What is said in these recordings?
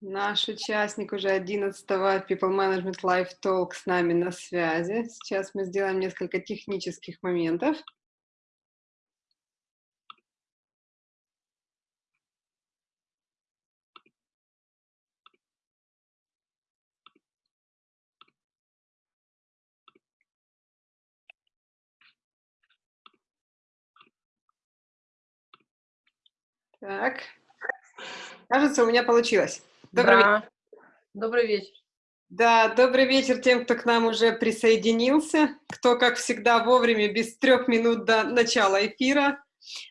Наш участник уже 11-го People Management Live Talk с нами на связи. Сейчас мы сделаем несколько технических моментов. Так. Кажется, у меня получилось. Добрый да. вечер. Добрый вечер. Да, добрый вечер тем, кто к нам уже присоединился, кто, как всегда, вовремя, без трех минут до начала эфира.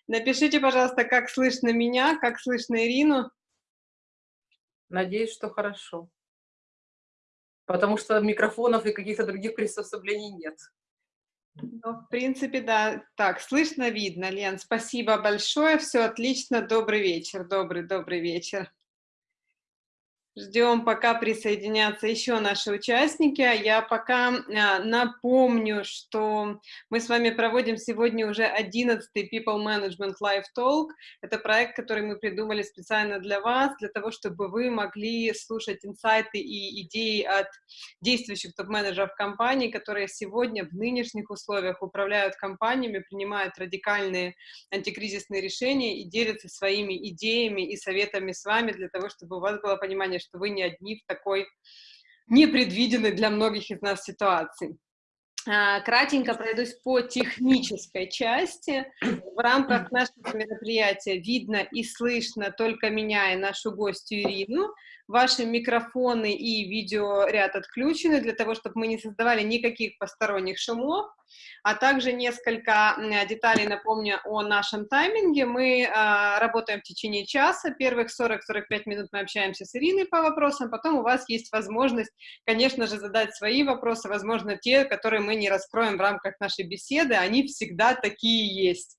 Напишите, пожалуйста, как слышно меня, как слышно Ирину. Надеюсь, что хорошо. Потому что микрофонов и каких-то других приспособлений нет. Ну, в принципе, да. Так, слышно, видно, Лен. Спасибо большое, все отлично. Добрый вечер, добрый, добрый вечер. Ждем, пока присоединятся еще наши участники. А я пока а, напомню, что мы с вами проводим сегодня уже 11-й People Management Live Talk. Это проект, который мы придумали специально для вас, для того, чтобы вы могли слушать инсайты и идеи от действующих топ-менеджеров компаний, которые сегодня в нынешних условиях управляют компаниями, принимают радикальные антикризисные решения и делятся своими идеями и советами с вами для того, чтобы у вас было понимание, что вы не одни в такой непредвиденной для многих из нас ситуации. А, кратенько пройдусь по технической части. В рамках нашего мероприятия видно и слышно только меня и нашу гостью Ирину. Ваши микрофоны и видеоряд отключены для того, чтобы мы не создавали никаких посторонних шумов. А также несколько деталей напомню о нашем тайминге. Мы э, работаем в течение часа. Первых 40-45 минут мы общаемся с Ириной по вопросам. Потом у вас есть возможность, конечно же, задать свои вопросы, возможно, те, которые мы не раскроем в рамках нашей беседы. Они всегда такие есть.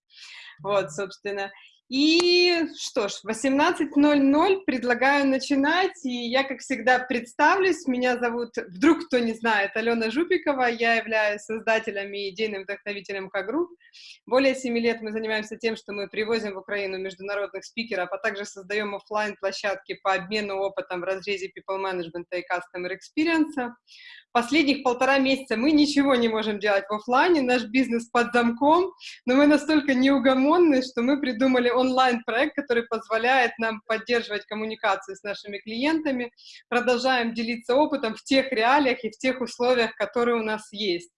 Вот, собственно. И что ж, 18.00 предлагаю начинать, и я, как всегда, представлюсь. Меня зовут, вдруг кто не знает, Алена Жупикова, я являюсь создателем и идейным вдохновителем К-групп. Более 7 лет мы занимаемся тем, что мы привозим в Украину международных спикеров, а также создаем офлайн площадки по обмену опытом в разрезе people management и customer experience. Последних полтора месяца мы ничего не можем делать в офлайне, наш бизнес под замком, но мы настолько неугомонны, что мы придумали онлайн-проект, который позволяет нам поддерживать коммуникацию с нашими клиентами, продолжаем делиться опытом в тех реалиях и в тех условиях, которые у нас есть.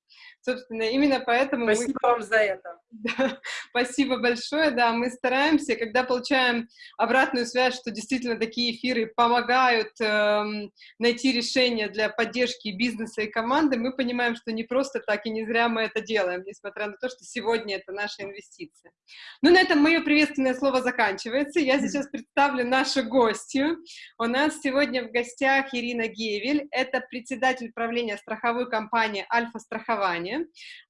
Собственно, именно поэтому Спасибо мы... вам за это. Да, спасибо большое, да, мы стараемся, когда получаем обратную связь, что действительно такие эфиры помогают эм, найти решения для поддержки бизнеса и команды, мы понимаем, что не просто так и не зря мы это делаем, несмотря на то, что сегодня это наша инвестиция. Ну, на этом мое приветственное слово заканчивается. Я сейчас представлю нашу гостью. У нас сегодня в гостях Ирина Гевель, это председатель правления страховой компании «Альфа-страхование».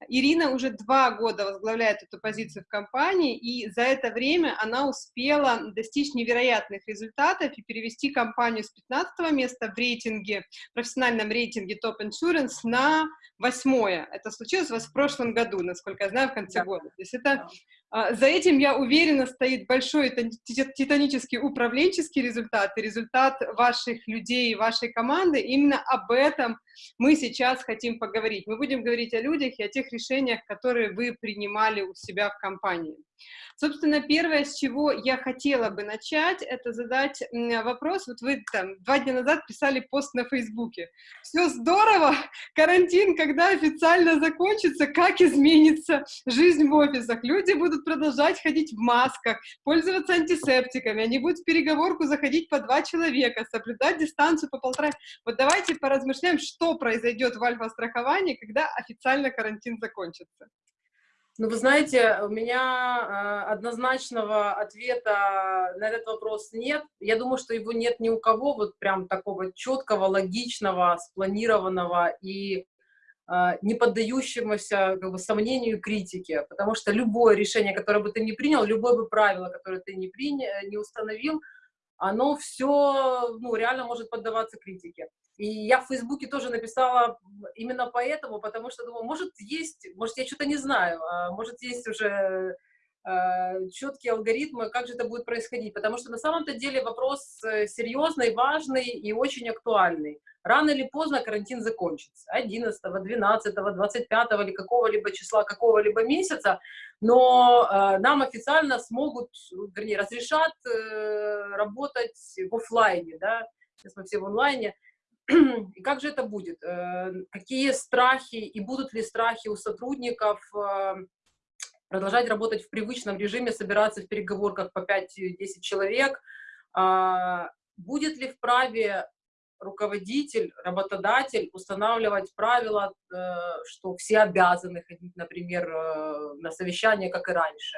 Ирина уже два года возглавляет эту позицию в компании, и за это время она успела достичь невероятных результатов и перевести компанию с 15 места в рейтинге, профессиональном рейтинге Top Insurance на восьмое. Это случилось у вас в прошлом году, насколько я знаю, в конце да. года. То есть это за этим, я уверена, стоит большой титанический управленческий результат результат ваших людей, вашей команды. Именно об этом мы сейчас хотим поговорить. Мы будем говорить о людях и о тех решениях, которые вы принимали у себя в компании. Собственно, первое, с чего я хотела бы начать, это задать вопрос. Вот вы там два дня назад писали пост на Фейсбуке. Все здорово, карантин, когда официально закончится, как изменится жизнь в офисах. Люди будут продолжать ходить в масках, пользоваться антисептиками, они будут в переговорку заходить по два человека, соблюдать дистанцию по полтора. Вот давайте поразмышляем, что произойдет в альфа-страховании, когда официально карантин закончится. Ну, вы знаете, у меня э, однозначного ответа на этот вопрос нет. Я думаю, что его нет ни у кого, вот прям такого четкого, логичного, спланированного и э, не поддающегося как бы, сомнению и критике. Потому что любое решение, которое бы ты не принял, любое бы правило, которое ты не, принял, не установил, оно все ну, реально может поддаваться критике. И я в Фейсбуке тоже написала именно поэтому, потому что думаю, может есть, может я что-то не знаю, а может есть уже четкие алгоритмы, как же это будет происходить. Потому что на самом-то деле вопрос э, серьезный, важный и очень актуальный. Рано или поздно карантин закончится. 11, 12, 25 или какого-либо числа, какого-либо месяца. Но э, нам официально смогут, вернее, разрешат э, работать в офлайне, да, сейчас мы все в онлайне. И как же это будет? Э, какие страхи и будут ли страхи у сотрудников э, продолжать работать в привычном режиме, собираться в переговорках по 5-10 человек? А, будет ли вправе руководитель, работодатель устанавливать правила, э, что все обязаны ходить, например, на совещание, как и раньше?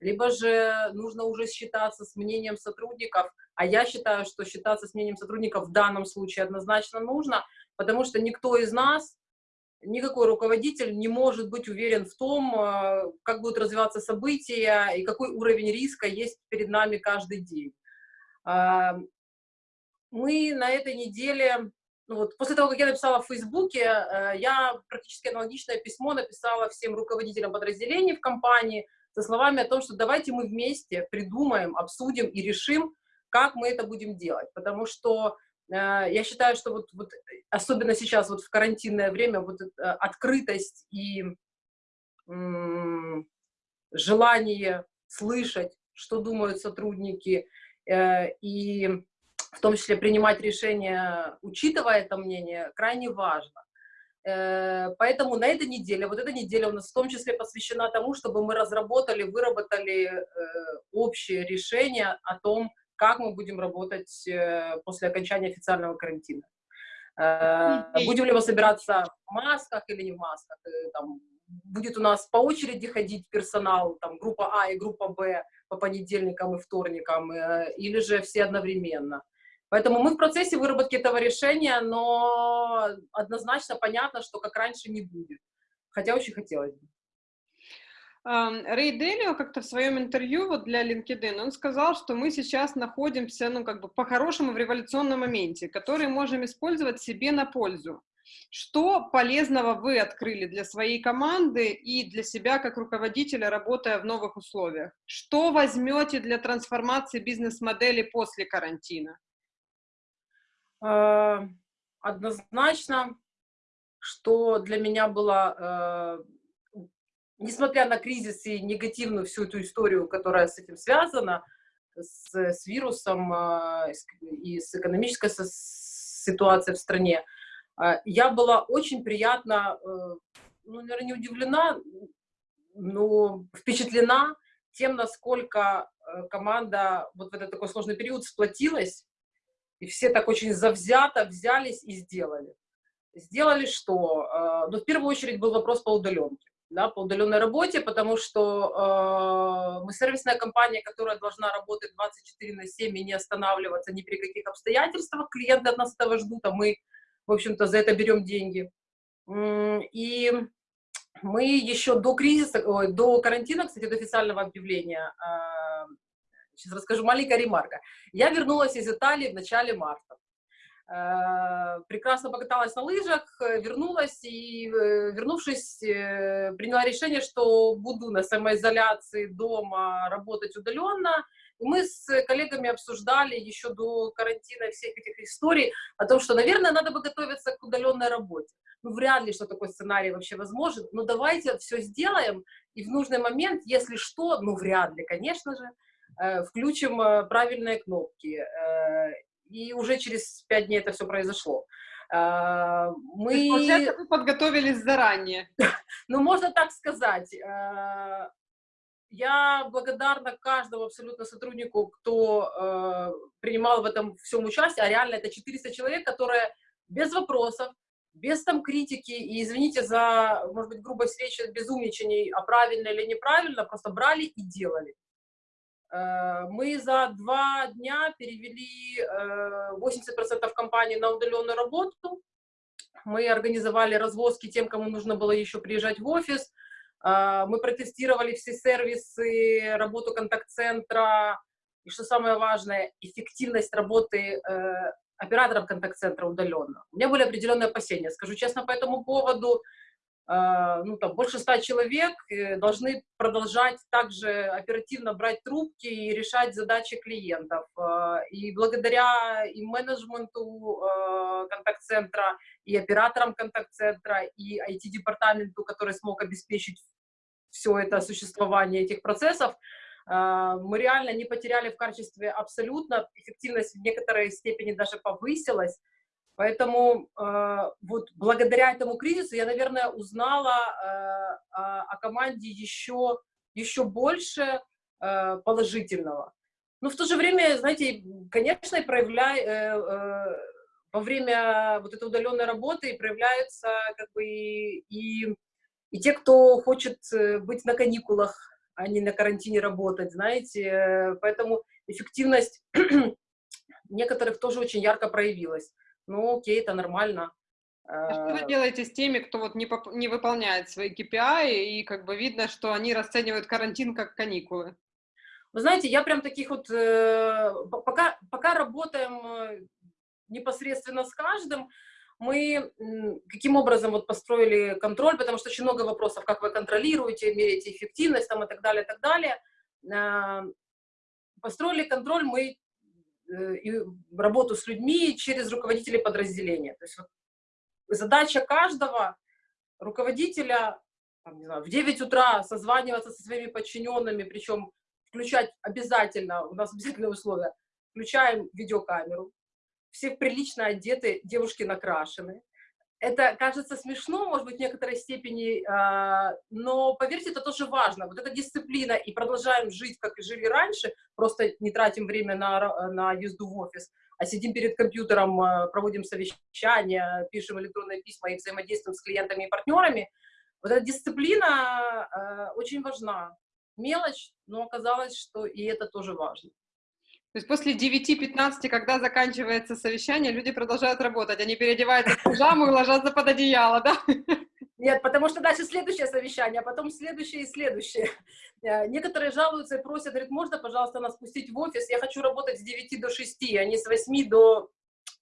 Либо же нужно уже считаться с мнением сотрудников, а я считаю, что считаться с мнением сотрудников в данном случае однозначно нужно, потому что никто из нас, никакой руководитель не может быть уверен в том, э, как будут развиваться события и какой уровень риска есть перед нами каждый день. А, мы на этой неделе, ну вот, после того, как я написала в Фейсбуке, э, я практически аналогичное письмо написала всем руководителям подразделений в компании со словами о том, что давайте мы вместе придумаем, обсудим и решим, как мы это будем делать, потому что я считаю, что вот, вот особенно сейчас вот в карантинное время вот э, открытость и желание слышать, что думают сотрудники, э, и в том числе принимать решения, учитывая это мнение, крайне важно. Э, поэтому на этой неделе, вот эта неделя у нас в том числе посвящена тому, чтобы мы разработали, выработали э, общее решение о том, как мы будем работать э, после окончания официального карантина. Э, будем ли мы собираться в масках или не в масках? Э, там, будет у нас по очереди ходить персонал, там, группа А и группа Б по понедельникам и вторникам, или же все одновременно. Поэтому мы в процессе выработки этого решения, но однозначно понятно, что как раньше не будет. Хотя очень хотелось бы. Рэй Делио как-то в своем интервью вот для LinkedIn, он сказал, что мы сейчас находимся, ну, как бы по-хорошему в революционном моменте, который можем использовать себе на пользу. Что полезного вы открыли для своей команды и для себя как руководителя, работая в новых условиях? Что возьмете для трансформации бизнес-модели после карантина? А, однозначно, что для меня было э, несмотря на кризис и негативную всю эту историю, которая с этим связана, с, с вирусом э, и с экономической ситуацией в стране, э, я была очень приятно, э, ну, наверное, не удивлена, но впечатлена тем, насколько команда вот в этот такой сложный период сплотилась, и все так очень завзято взялись и сделали. Сделали что? Ну, в первую очередь был вопрос по удаленке да, по удаленной работе, потому что э, мы сервисная компания, которая должна работать 24 на 7 и не останавливаться ни при каких обстоятельствах. Клиенты от нас этого ждут, а мы, в общем-то, за это берем деньги. И мы еще до кризиса, ой, до карантина, кстати, до официального объявления, э, сейчас расскажу маленькая ремарка. Я вернулась из Италии в начале марта. Э, прекрасно покаталась на лыжах, э, вернулась и, э, вернувшись, приняла решение, что буду на самоизоляции дома работать удаленно. И мы с коллегами обсуждали еще до карантина всех этих историй о том, что, наверное, надо бы готовиться к удаленной работе. Ну, вряд ли, что такой сценарий вообще возможен, но давайте все сделаем, и в нужный момент, если что, ну, вряд ли, конечно же, включим правильные кнопки и уже через пять дней это все произошло. А, мы... есть, получается, вы подготовились заранее. ну, можно так сказать. А, я благодарна каждому абсолютно сотруднику, кто а, принимал в этом всем участие, а реально это 400 человек, которые без вопросов, без там критики, и извините за, может быть, грубость речи, безумничаний, а правильно или неправильно, просто брали и делали. Э, мы за два дня перевели 80% э, компаний на удаленную работу. Мы организовали развозки тем, кому нужно было еще приезжать в офис. Э, мы протестировали все сервисы, работу контакт-центра. И что самое важное, эффективность работы операторов контакт-центра удаленно. У меня были определенные опасения, скажу честно, по этому поводу. Э, ну, там, больше ста человек э, должны продолжать также оперативно брать трубки и решать задачи клиентов. Э, и благодаря и менеджменту контакт-центра, и операторам контакт-центра, и IT-департаменту, который смог обеспечить все это существование этих процессов, мы реально не потеряли в качестве абсолютно, эффективность в некоторой степени даже повысилась, Поэтому э, вот благодаря этому кризису я, наверное, узнала э, о, команде еще, еще больше э, положительного. Но в то же время, знаете, конечно, проявляй, э, э, во время вот этой удаленной работы проявляются как бы и, и, и те, кто хочет э, быть на каникулах, а не на карантине работать, знаете. Поэтому эффективность некоторых тоже очень ярко проявилась ну окей, это нормально. А что вы э, делаете с теми, кто вот не, поп не выполняет свои KPI, и как бы видно, что они расценивают карантин как каникулы? Вы знаете, я прям таких вот, э, пока, пока работаем э, непосредственно с каждым, мы каким образом вот построили контроль, потому что очень много вопросов, как вы контролируете, меряете эффективность там и так далее, и так далее. Э, построили контроль мы и работу с людьми через руководителей подразделения. То есть вот задача каждого руководителя там, не знаю, в 9 утра созваниваться со своими подчиненными, причем включать обязательно, у нас обязательные условия, включаем видеокамеру, все прилично одеты, девушки накрашены, это кажется смешно, может быть, в некоторой степени, э, но, поверьте, это тоже важно. Вот эта дисциплина, и продолжаем жить, как и жили раньше, просто не тратим время на, на езду в офис, а сидим перед компьютером, э, проводим совещания, пишем электронные письма и взаимодействуем с клиентами и партнерами. Вот эта дисциплина э, очень важна. Мелочь, но оказалось, что и это тоже важно. То есть после 9-15, когда заканчивается совещание, люди продолжают работать, они переодеваются в пижаму и ложатся под одеяло, да? Нет, потому что дальше следующее совещание, а потом следующее и следующее. Э, некоторые жалуются и просят, говорят, можно, пожалуйста, нас пустить в офис, я хочу работать с 9 до 6, а не с 8 до,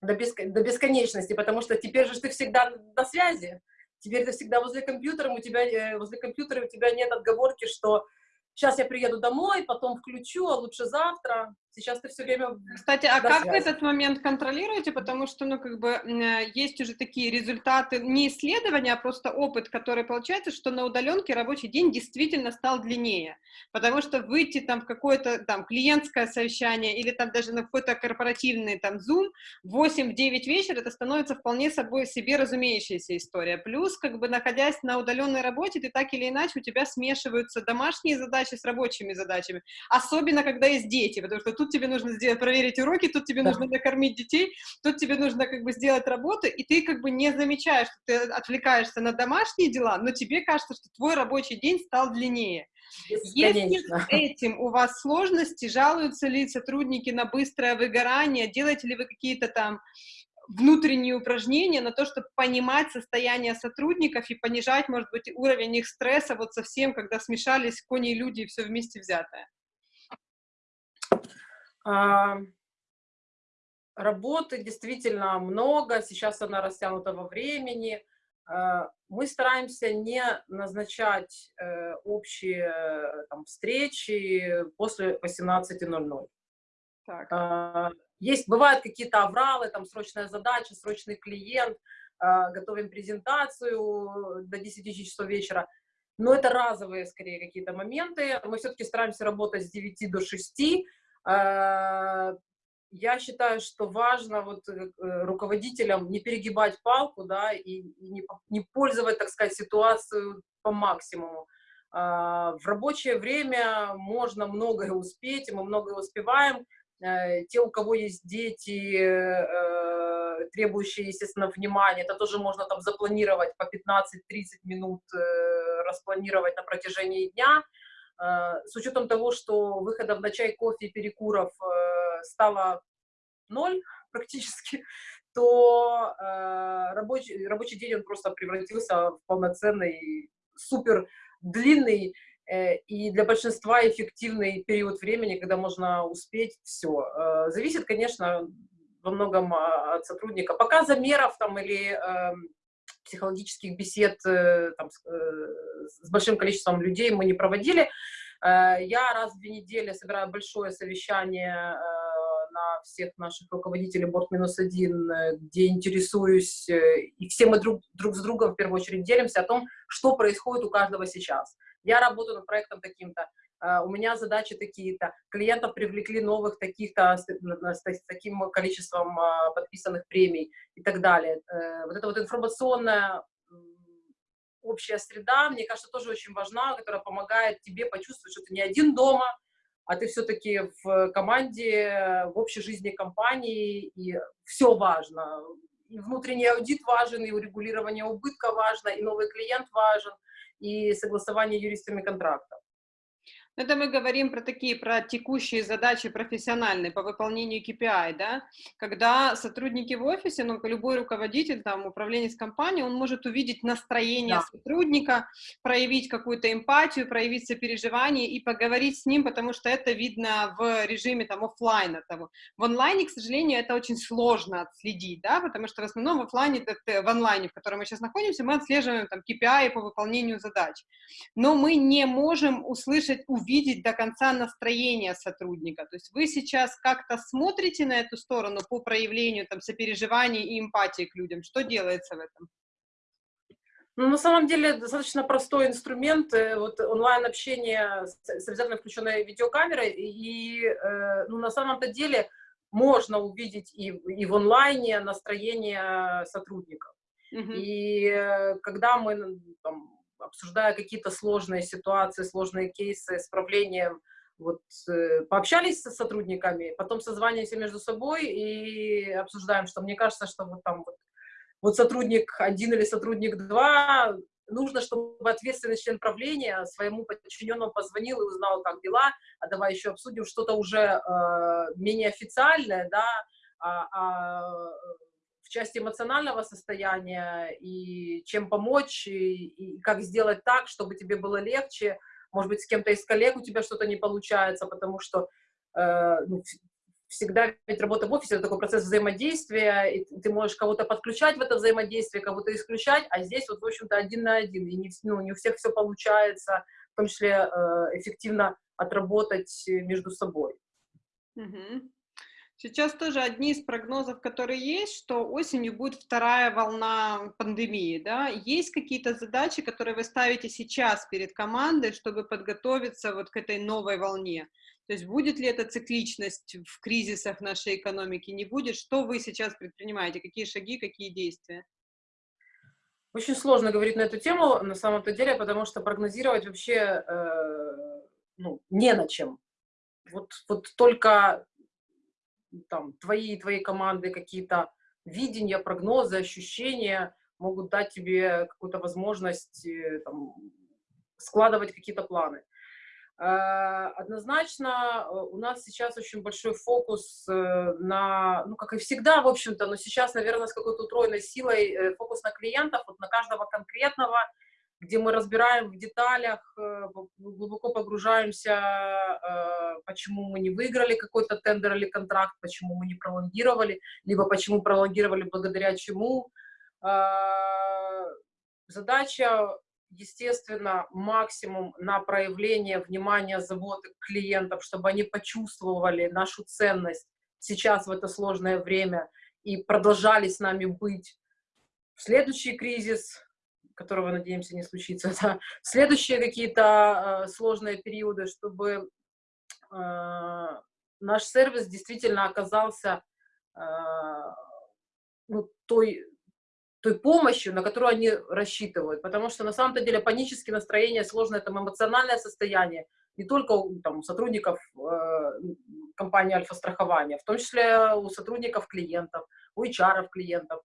до, бесконечности, потому что теперь же ты всегда на связи, теперь ты всегда возле компьютера, у тебя, э, возле компьютера у тебя нет отговорки, что сейчас я приеду домой, потом включу, а лучше завтра. Сейчас ты все время... Кстати, а как связи. вы этот момент контролируете? Потому что, ну, как бы, э, есть уже такие результаты, не исследования, а просто опыт, который получается, что на удаленке рабочий день действительно стал длиннее. Потому что выйти там в какое-то там клиентское совещание или там даже на какой-то корпоративный там Zoom в 8-9 вечера, это становится вполне собой себе разумеющаяся история. Плюс, как бы, находясь на удаленной работе, ты так или иначе, у тебя смешиваются домашние задачи с рабочими задачами. Особенно, когда есть дети, потому что тут тут тебе нужно сделать, проверить уроки, тут тебе да. нужно накормить детей, тут тебе нужно как бы сделать работу, и ты как бы не замечаешь, что ты отвлекаешься на домашние дела, но тебе кажется, что твой рабочий день стал длиннее. Если с этим у вас сложности, жалуются ли сотрудники на быстрое выгорание, делаете ли вы какие-то там внутренние упражнения на то, чтобы понимать состояние сотрудников и понижать, может быть, уровень их стресса вот совсем, когда смешались кони и люди и все вместе взятое. А, работы действительно много, сейчас она растянута во времени. А, мы стараемся не назначать э, общие там, встречи после 18.00. А, есть, бывают какие-то авралы, там срочная задача, срочный клиент, готовим презентацию до 10 часов вечера. Но это разовые, скорее, какие-то моменты. Мы все-таки стараемся работать с 9 до 6, а, я считаю, что важно вот э, руководителям не перегибать палку, да, и, не, не пользовать, так сказать, ситуацию по максимуму. В рабочее время можно многое успеть, и мы многое успеваем. Э, те, у кого есть дети, э, требующие, естественно, внимания, это тоже можно там запланировать по 15-30 минут, распланировать на протяжении дня. Э, с учетом того, что выходов на чай, кофе и перекуров э, стало ноль практически, то э, рабочий, рабочий день он просто превратился в полноценный, супер длинный и для большинства эффективный период времени, когда можно успеть все. Зависит, конечно, во многом от сотрудника. Пока замеров там или эм, психологических бесед э, там, с, э, с большим количеством людей мы не проводили. Э, я раз в две недели собираю большое совещание на всех наших руководителей борт минус один, где интересуюсь, и все мы друг, друг с другом в первую очередь делимся о том, что происходит у каждого сейчас. Я работаю над проектом таким-то, у меня задачи такие-то, клиентов привлекли новых таких-то с, таким количеством подписанных премий и так далее. Вот это вот информационная общая среда, мне кажется, тоже очень важна, которая помогает тебе почувствовать, что ты не один дома, а ты все-таки в команде, в общей жизни компании, и все важно. И внутренний аудит важен, и урегулирование убытка важно, и новый клиент важен, и согласование юристами контракта. Это мы говорим про такие, про текущие задачи профессиональные по выполнению KPI, да, когда сотрудники в офисе, ну, любой руководитель, там, управленец компании, он может увидеть настроение да. сотрудника, проявить какую-то эмпатию, проявить сопереживание и поговорить с ним, потому что это видно в режиме, там, офлайна того. В онлайне, к сожалению, это очень сложно отследить, да, потому что в основном в офлайне, в онлайне, в котором мы сейчас находимся, мы отслеживаем, там, KPI по выполнению задач, но мы не можем услышать, увидеть увидеть до конца настроение сотрудника. То есть вы сейчас как-то смотрите на эту сторону по проявлению там, сопереживания и эмпатии к людям. Что делается в этом? Ну, на самом деле, достаточно простой инструмент, э, вот онлайн-общение с обязательно включенной видеокамерой, и, э, ну, на самом-то деле, можно увидеть и, и в онлайне настроение сотрудников. Uh -huh. И э, когда мы там, обсуждая какие-то сложные ситуации, сложные кейсы с правлением, вот, э, пообщались со сотрудниками, потом созваниваемся между собой и обсуждаем, что мне кажется, что вот там вот, вот сотрудник один или сотрудник два, нужно, чтобы ответственный член правления своему подчиненному позвонил и узнал, как дела, а давай еще обсудим что-то уже э, менее официальное, да, а, а в части эмоционального состояния, и чем помочь, и, и как сделать так, чтобы тебе было легче. Может быть, с кем-то из коллег у тебя что-то не получается, потому что э, ну, всегда ведь работа в офисе — это такой процесс взаимодействия, и ты можешь кого-то подключать в это взаимодействие, кого-то исключать, а здесь вот, в общем-то, один на один, и не, ну, не у всех все получается, в том числе э, эффективно отработать между собой. Mm-hmm. Сейчас тоже одни из прогнозов, которые есть, что осенью будет вторая волна пандемии, да? Есть какие-то задачи, которые вы ставите сейчас перед командой, чтобы подготовиться вот к этой новой волне? То есть будет ли эта цикличность в кризисах нашей экономики, не будет? Что вы сейчас предпринимаете? Какие шаги, какие действия? Очень сложно говорить на эту тему, на самом-то деле, потому что прогнозировать вообще э, ну, не на чем. Вот, вот только там, твои твои команды какие-то видения, прогнозы, ощущения могут дать тебе какую-то возможность э, там, складывать какие-то планы. А, однозначно э, у нас сейчас очень большой фокус э, на, ну, как и всегда, в общем-то, но сейчас, наверное, с какой-то утроенной силой фокус на клиентов, вот на каждого конкретного, где мы разбираем в деталях, э, глубоко погружаемся, э, почему мы не выиграли какой-то тендер или контракт, почему мы не пролонгировали, либо почему пролонгировали благодаря чему. А, задача, естественно, максимум на проявление внимания, заботы клиентов, чтобы они почувствовали нашу ценность сейчас в это сложное время и продолжали с нами быть в следующий кризис, которого, надеемся, не случится, да, следующие какие-то э, сложные периоды, чтобы э, наш сервис действительно оказался э, ну, той, той помощью, на которую они рассчитывают. Потому что на самом-то деле панические настроения, сложное там эмоциональное состояние, не только там, у сотрудников э, компании Альфа-страхования, в том числе у сотрудников клиентов, у HR клиентов.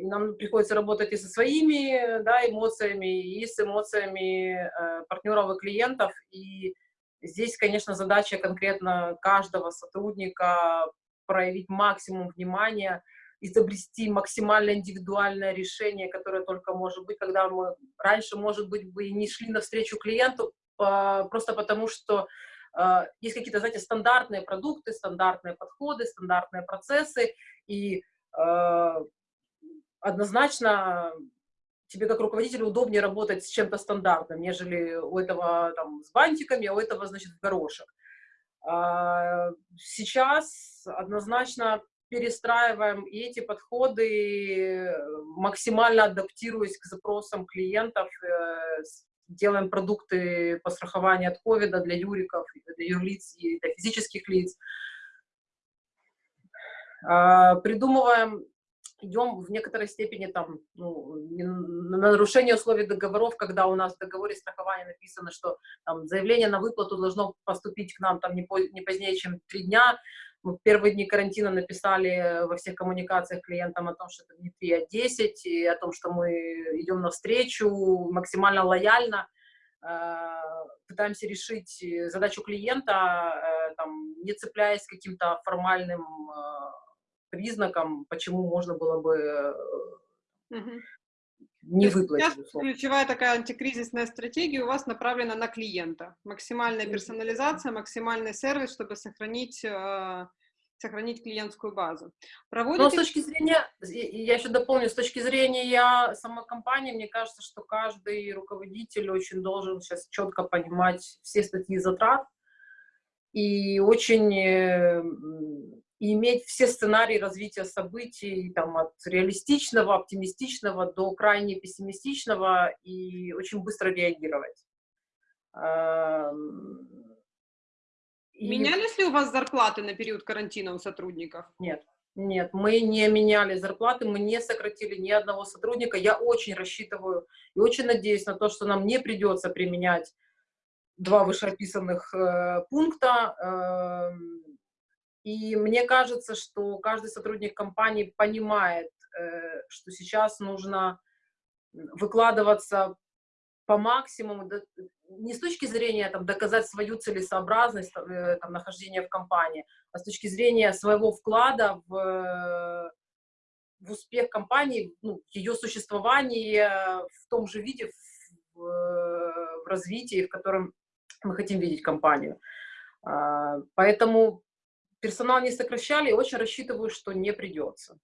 И нам приходится работать и со своими да, эмоциями, и с эмоциями э, партнеров и клиентов. И здесь, конечно, задача конкретно каждого сотрудника проявить максимум внимания, изобрести максимально индивидуальное решение, которое только может быть, когда мы раньше, может быть, бы не шли навстречу клиенту, просто потому что э, есть какие-то, знаете, стандартные продукты, стандартные подходы, стандартные процессы, и Э, однозначно тебе как руководителю удобнее работать с чем-то стандартным, нежели у этого там с бантиками, а у этого, значит, горошек. А, сейчас однозначно перестраиваем и эти подходы, максимально адаптируясь к запросам клиентов, э, делаем продукты по страхованию от ковида для юриков, для юрлиц и для физических лиц. А, придумываем, идем в некоторой степени там, ну, на нарушение условий договоров, когда у нас в договоре страхования написано, что там, заявление на выплату должно поступить к нам там, не, по, не позднее, чем три дня. Мы в первые дни карантина написали во всех коммуникациях клиентам о том, что это не 3, а 10, и о том, что мы идем навстречу максимально лояльно, а, пытаемся решить задачу клиента, э, там, не цепляясь каким-то формальным а, признаком, почему можно было бы угу. не выплатить. Ключевая такая антикризисная стратегия у вас направлена на клиента. Максимальная персонализация, максимальный сервис, чтобы сохранить э, сохранить клиентскую базу. Проводите... Но с точки зрения, я еще дополню, с точки зрения самой компании, мне кажется, что каждый руководитель очень должен сейчас четко понимать все статьи затрат и очень и иметь все сценарии развития событий, там, от реалистичного, оптимистичного до крайне пессимистичного, и очень быстро реагировать. И... Менялись ли у вас зарплаты на период карантина у сотрудников? Нет. Нет, мы не меняли зарплаты, мы не сократили ни одного сотрудника. Я очень рассчитываю и очень надеюсь на то, что нам не придется применять два вышеописанных э, пункта. Э, и мне кажется, что каждый сотрудник компании понимает, э, что сейчас нужно выкладываться по максимуму, не с точки зрения там, доказать свою целесообразность э, там, нахождения в компании, а с точки зрения своего вклада в, в успех компании, ну, ее существование в том же виде, в, в развитии, в котором мы хотим видеть компанию. А, поэтому персонал не сокращали, и очень рассчитываю, что не придется.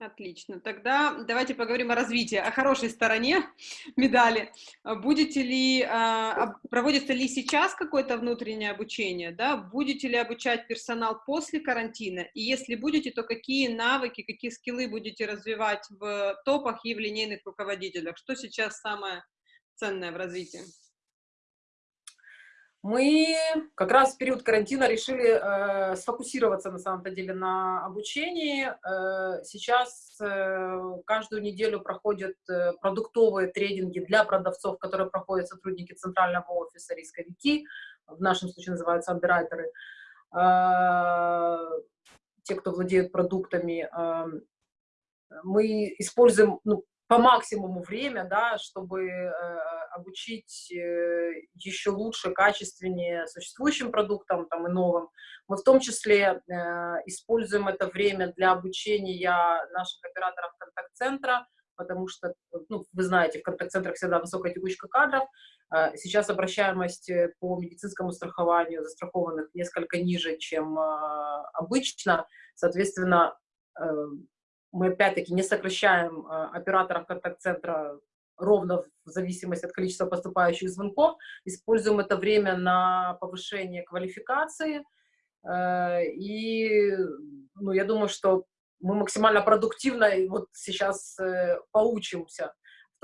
Отлично. Тогда давайте поговорим о развитии, о хорошей стороне медали. Будете ли, а, проводится ли сейчас какое-то внутреннее обучение, да? Будете ли обучать персонал после карантина? И если будете, то какие навыки, какие скиллы будете развивать в топах и в линейных руководителях? Что сейчас самое ценное в развитии? Мы как раз в период карантина решили э, сфокусироваться на самом-то деле на обучении. Э, сейчас э, каждую неделю проходят э, продуктовые тренинги для продавцов, которые проходят сотрудники центрального офиса рисковики, в нашем случае называются андеррайтеры. Э, те, кто владеют продуктами, э, мы используем ну, по максимуму время, да, чтобы э, обучить э, еще лучше, качественнее существующим продуктам там, и новым. Мы в том числе э, используем это время для обучения наших операторов контакт-центра, потому что, ну, вы знаете, в контакт-центрах всегда высокая текучка кадров. Э, сейчас обращаемость э, по медицинскому страхованию застрахованных несколько ниже, чем э, обычно. Соответственно, э, мы опять-таки не сокращаем э, операторов контакт-центра ровно в зависимости от количества поступающих звонков, используем это время на повышение квалификации, э, и ну, я думаю, что мы максимально продуктивно вот сейчас э, поучимся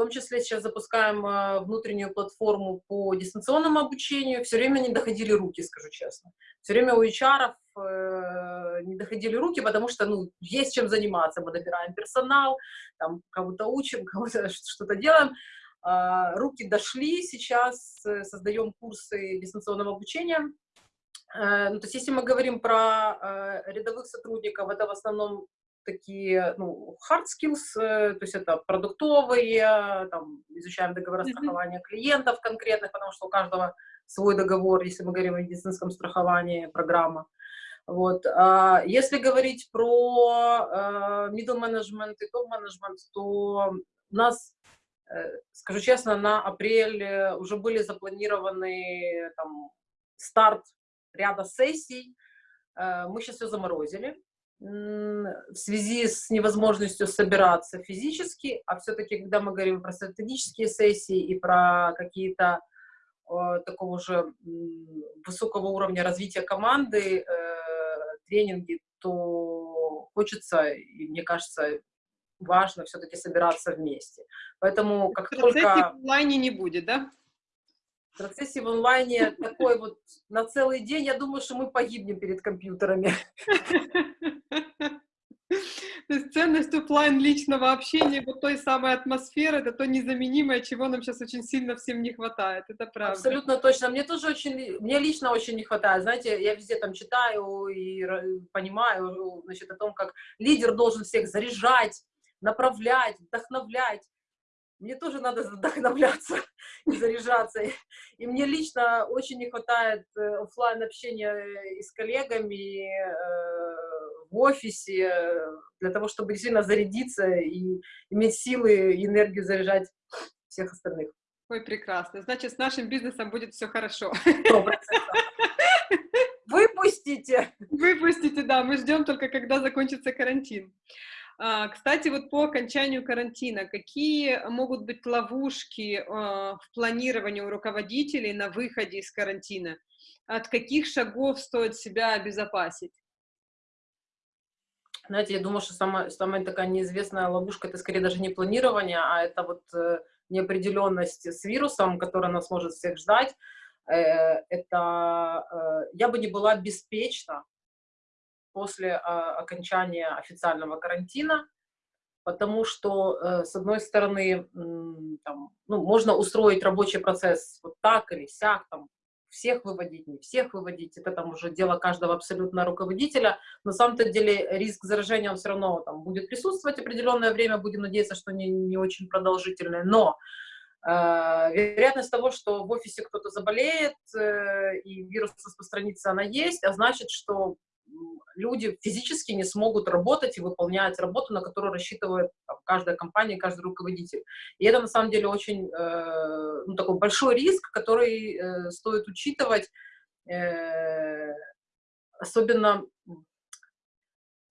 том числе сейчас запускаем э, внутреннюю платформу по дистанционному обучению. Все время не доходили руки, скажу честно. Все время у HR э, не доходили руки, потому что, ну, есть чем заниматься. Мы добираем персонал, там, кого-то учим, кого-то что-то делаем. Э, руки дошли, сейчас э, создаем курсы дистанционного обучения. Э, ну, то есть, если мы говорим про рядовых сотрудников, это в основном такие, ну, hard skills, э, то есть это продуктовые, там, изучаем договор страхования клиентов конкретных, потому что у каждого свой договор, если мы говорим о медицинском страховании, программа. Вот. А если говорить про uh, middle management и топ management, то у нас, э, скажу честно, на апрель уже были запланированы там, старт ряда сессий. Мы сейчас все заморозили, в связи с невозможностью собираться физически, а все-таки, когда мы говорим про стратегические сессии и про какие-то э, такого же высокого уровня развития команды, э, тренинги, то хочется, и мне кажется, важно все-таки собираться вместе. Поэтому как Процессе только... в онлайне не будет, да? В процессе в онлайне такой вот на целый день, я думаю, что мы погибнем перед компьютерами. То есть ценность офлайн личного общения, вот той самой атмосферы, это то незаменимое, чего нам сейчас очень сильно всем не хватает, это правда. Абсолютно точно. Мне тоже очень, мне лично очень не хватает. Знаете, я везде там читаю и понимаю, значит, о том, как лидер должен всех заряжать, направлять, вдохновлять. Мне тоже надо вдохновляться и заряжаться. И мне лично очень не хватает э, офлайн общения и с коллегами, э, в офисе, для того, чтобы действительно зарядиться и иметь силы и энергию заряжать всех остальных. Ой, прекрасно. Значит, с нашим бизнесом будет все хорошо. Выпустите! Выпустите, да. Мы ждем только, когда закончится карантин. А, кстати, вот по окончанию карантина, какие могут быть ловушки а, в планировании у руководителей на выходе из карантина? От каких шагов стоит себя обезопасить? Знаете, я думаю, что самая, самая такая неизвестная ловушка, это скорее даже не планирование, а это вот э, неопределенность с вирусом, которая нас может всех ждать. Э, это э, я бы не была беспечна, после окончания официального карантина, потому что, с одной стороны, там, ну, можно устроить рабочий процесс вот так или сяк, там, всех выводить, не всех выводить, это там уже дело каждого абсолютно руководителя, на самом-то деле риск заражения, он все равно там будет присутствовать определенное время, будем надеяться, что не, не очень продолжительное, но э, вероятность того, что в офисе кто-то заболеет э, и вирус распространится, она есть, а значит, что люди физически не смогут работать и выполнять работу, на которую рассчитывает там, каждая компания, каждый руководитель. И это на самом деле очень э, ну, такой большой риск, который э, стоит учитывать, э, особенно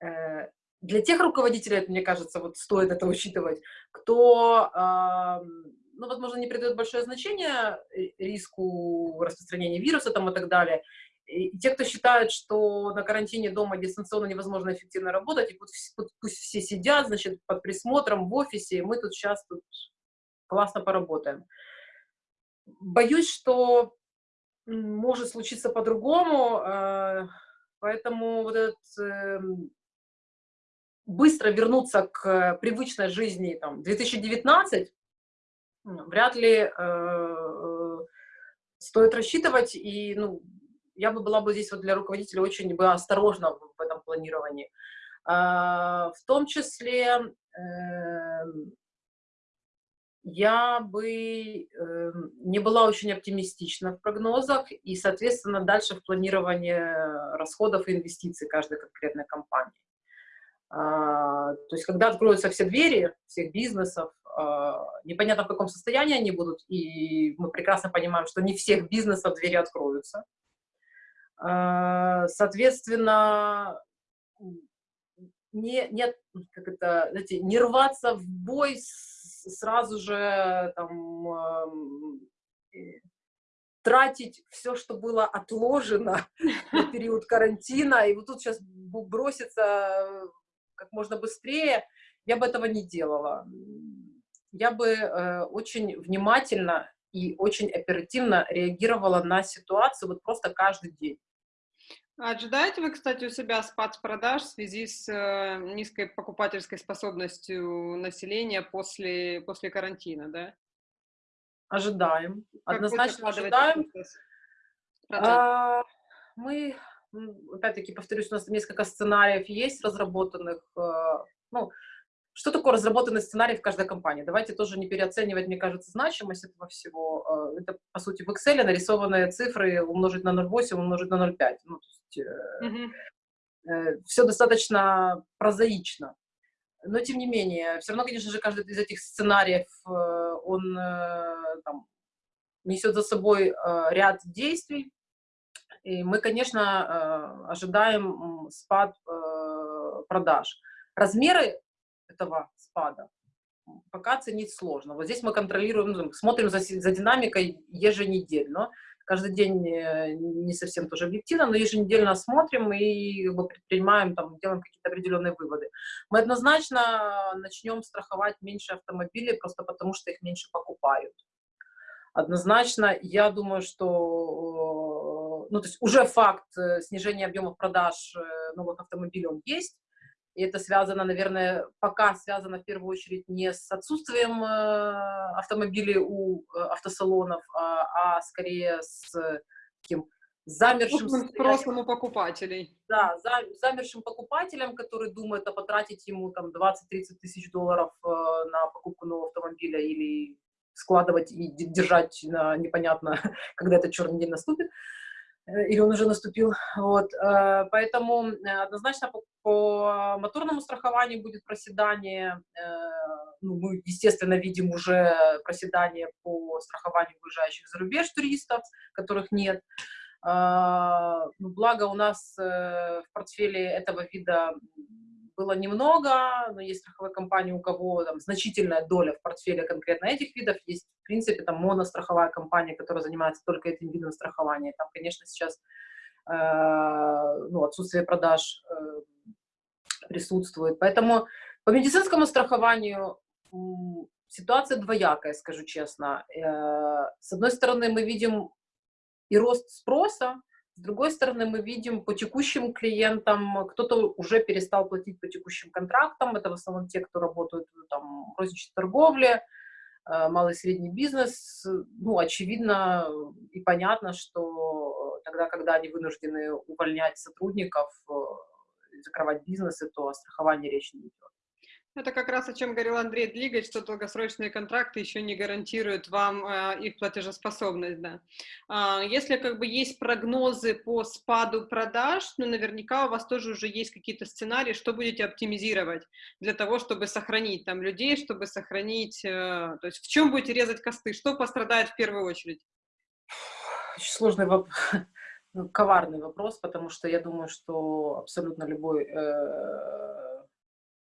э, для тех руководителей, мне кажется, вот стоит это учитывать, кто, э, ну, возможно, не придает большое значение э, риску распространения вируса там и так далее, и те, кто считает, что на карантине дома дистанционно невозможно эффективно работать, и пусть, пусть все сидят, значит, под присмотром в офисе, и мы тут сейчас тут классно поработаем. Боюсь, что может случиться по-другому, э, поэтому вот этот эм, быстро вернуться к привычной жизни, там, 2019, вряд ли э, э, стоит рассчитывать, и, ну, я бы была бы здесь вот для руководителя очень бы осторожна в этом планировании. А, в том числе эм, я бы эм, не была очень оптимистична в прогнозах и, соответственно, дальше в планировании расходов и инвестиций каждой конкретной компании. А, то есть, когда откроются все двери всех бизнесов, а, непонятно в каком состоянии они будут, и мы прекрасно понимаем, что не всех бизнесов двери откроются. А, соответственно, не, нет, как это, знаете, не рваться в бой сразу же там, тратить все, что было отложено на период карантина, и вот тут сейчас броситься как можно быстрее, я бы этого не делала. Я бы э, очень внимательно и очень оперативно реагировала на ситуацию вот просто каждый день. Ожидаете вы, кстати, у себя спад продаж в связи с э, низкой покупательской способностью населения после, после карантина, да? Ожидаем. Как Однозначно ожидаем. А, мы, опять-таки, повторюсь, у нас несколько сценариев есть разработанных. Э, ну, что такое разработанный сценарий в каждой компании? Давайте тоже не переоценивать, мне кажется, значимость этого всего. Э, это, по сути, в Excel нарисованные цифры умножить на 0,8, умножить на 0,5. Ну, есть, mm -hmm. все достаточно прозаично. Но, тем не менее, все равно, конечно же, каждый из этих сценариев, э, он там, несет за собой ряд действий. И мы, конечно, ожидаем спад продаж. Размеры этого спада пока оценить сложно. Вот здесь мы контролируем, ну, смотрим за, за динамикой еженедельно. Каждый день э, не совсем тоже объективно, но еженедельно смотрим и как бы, предпринимаем, там, делаем какие-то определенные выводы. Мы однозначно начнем страховать меньше автомобилей, просто потому что их меньше покупают. Однозначно, я думаю, что ну, то есть уже факт э, снижения объемов продаж э, новых автомобилей он есть, и это связано, наверное, пока связано в первую очередь не с отсутствием э, автомобилей у э, автосалонов, а, а скорее с таким замершим... Спросом у покупателей. Да, за, замершим покупателем, который думает о потратить ему там 20-30 тысяч долларов э, на покупку нового автомобиля или складывать и держать на непонятно, когда этот черный день наступит. Э, или он уже наступил. Вот, э, поэтому э, однозначно по, по моторному страхованию будет проседание. Ну, мы, естественно, видим уже проседание по страхованию выезжающих за рубеж туристов, которых нет. Ну, благо у нас в портфеле этого вида было немного, но есть страховые компании, у кого там значительная доля в портфеле конкретно этих видов, есть, в принципе, там моностраховая компания, которая занимается только этим видом страхования. Там, конечно, сейчас э, ну, отсутствие продаж э, присутствует. Поэтому по медицинскому страхованию ситуация двоякая, скажу честно. Э, с одной стороны, мы видим и рост спроса, с другой стороны, мы видим по текущим клиентам, кто-то уже перестал платить по текущим контрактам, это в основном те, кто работают там, в розничной торговле, э, малый и средний бизнес. Ну, очевидно и понятно, что тогда, когда они вынуждены увольнять сотрудников, э, закрывать бизнесы, то о страховании речи не идет. Это как раз о чем говорил Андрей Длигач, что долгосрочные контракты еще не гарантируют вам э, их платежеспособность. Да. А, если как бы есть прогнозы по спаду продаж, ну наверняка у вас тоже уже есть какие-то сценарии, что будете оптимизировать для того, чтобы сохранить там людей, чтобы сохранить, э, то есть в чем будете резать косты, что пострадает в первую очередь? Очень сложный вопрос, ну, коварный вопрос, потому что я думаю, что абсолютно любой э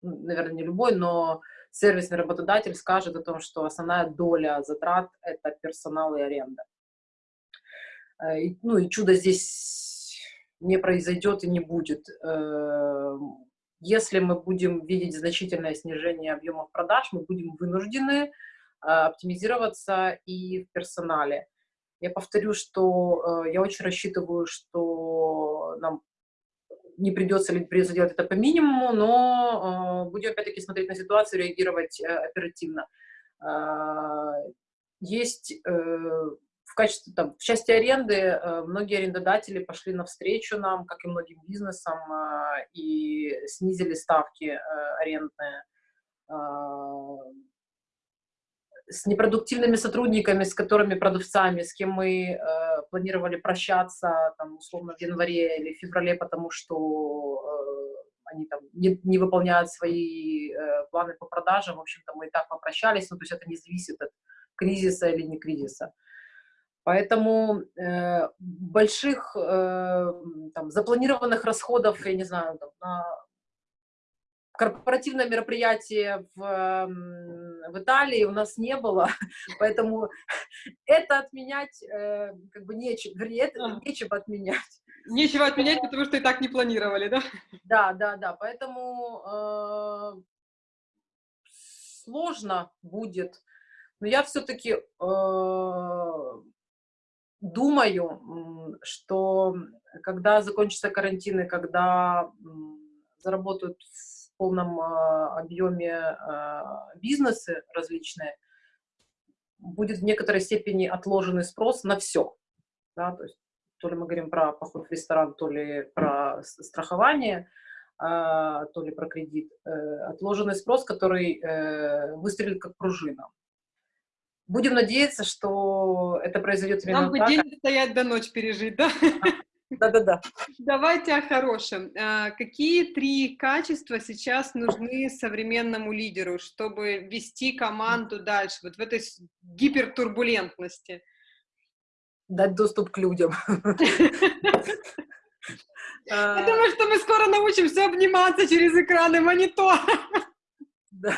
наверное, не любой, но сервисный работодатель скажет о том, что основная доля затрат – это персонал и аренда. Э, ну и чудо здесь не произойдет и не будет. Эм, если мы будем видеть значительное снижение объемов продаж, мы будем вынуждены а, оптимизироваться и в персонале. Я повторю, что э, я очень рассчитываю, что нам не придется ли придется делать это по минимуму, но э, будем опять-таки смотреть на ситуацию, реагировать э, оперативно. Э, есть э, в качестве, там, в части аренды многие арендодатели пошли навстречу нам, как и многим бизнесам, и снизили ставки арендные. С непродуктивными сотрудниками, с которыми продавцами, с кем мы э, планировали прощаться, там, условно, в январе или феврале, потому что э, они там не, не выполняют свои э, планы по продажам, в общем-то, мы и так попрощались, ну, то есть это не зависит от кризиса или не кризиса. Поэтому э, больших э, там, запланированных расходов, я не знаю, там, на корпоративное мероприятие в, в Италии у нас не было, поэтому это отменять э, как бы нечего, вернее, это нечего отменять. Нечего отменять, потому что и так не планировали, да? Да, да, да, поэтому э, сложно будет, но я все-таки э, думаю, что когда закончится карантин и когда заработают полном а, объеме а, бизнесы различные, будет в некоторой степени отложенный спрос на все. Да, то есть то ли мы говорим про поход в ресторан, то ли про страхование, а, то ли про кредит. Э, отложенный спрос, который э, выстрелит как пружина. Будем надеяться, что это произойдет именно Нам бы так. день стоять до ночи пережить, да? Да-да-да. Давайте о хорошем. А, какие три качества сейчас нужны современному лидеру, чтобы вести команду дальше, вот в этой гипертурбулентности? Дать доступ к людям. Я думаю, что мы скоро научимся обниматься через экраны монитора. Да,